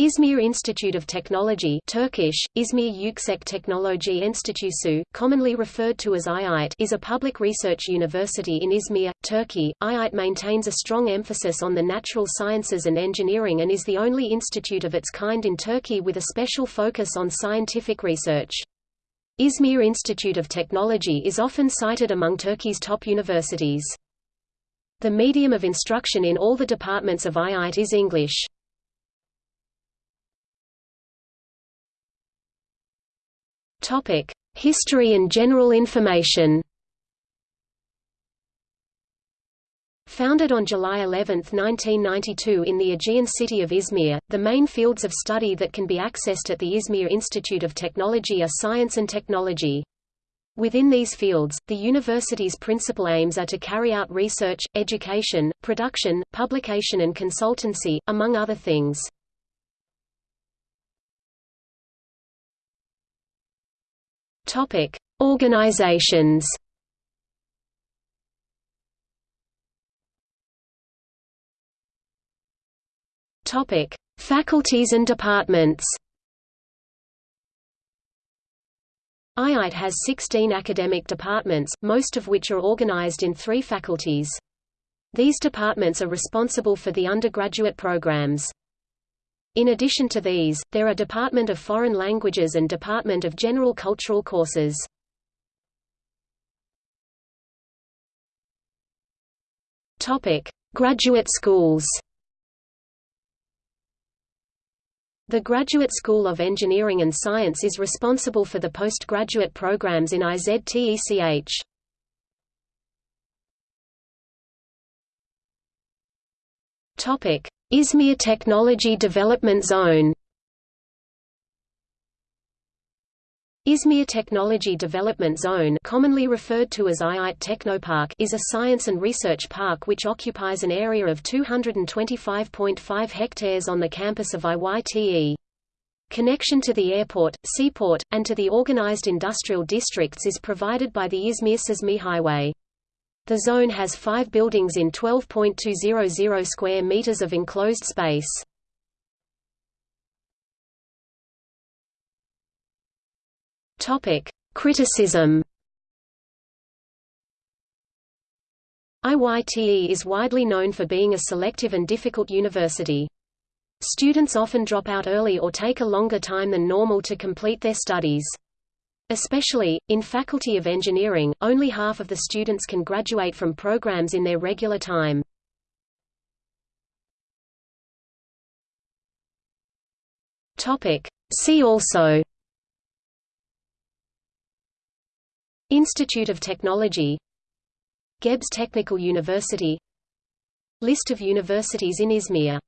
Izmir Institute of Technology Turkish, Izmir Yüksek Teknoloji Enstitüsü, commonly referred to as IIT is a public research university in Izmir, Turkey. IIT maintains a strong emphasis on the natural sciences and engineering and is the only institute of its kind in Turkey with a special focus on scientific research. Izmir Institute of Technology is often cited among Turkey's top universities. The medium of instruction in all the departments of IIT is English. Topic: History and general information. Founded on July 11, 1992 in the Aegean city of Izmir, the main fields of study that can be accessed at the Izmir Institute of Technology are science and technology. Within these fields, the university's principal aims are to carry out research, education, production, publication and consultancy, among other things. Topic: Organizations. Topic: Faculties and departments. IIT has 16 academic departments, most of which are organized in three faculties. These departments are responsible for the undergraduate programs. In addition to these, there are Department of Foreign Languages and Department of General Cultural Courses. Topic: Graduate schools. The Graduate School of Engineering and Science is responsible for the postgraduate programs in IZTECH. Topic: Izmir Technology Development Zone Izmir Technology Development Zone commonly referred to as IIT Technopark is a science and research park which occupies an area of 225.5 hectares on the campus of IYTE. Connection to the airport, seaport, and to the organized industrial districts is provided by the Izmir-Çeşme Highway. The zone has five buildings in 12.200 square meters of enclosed space. Topic: Criticism. IYTE is widely known for being a selective and difficult university. Students often drop out early or take a longer time than normal to complete their studies. Especially, in Faculty of Engineering, only half of the students can graduate from programs in their regular time. See also Institute of Technology Gebze Technical University List of universities in Izmir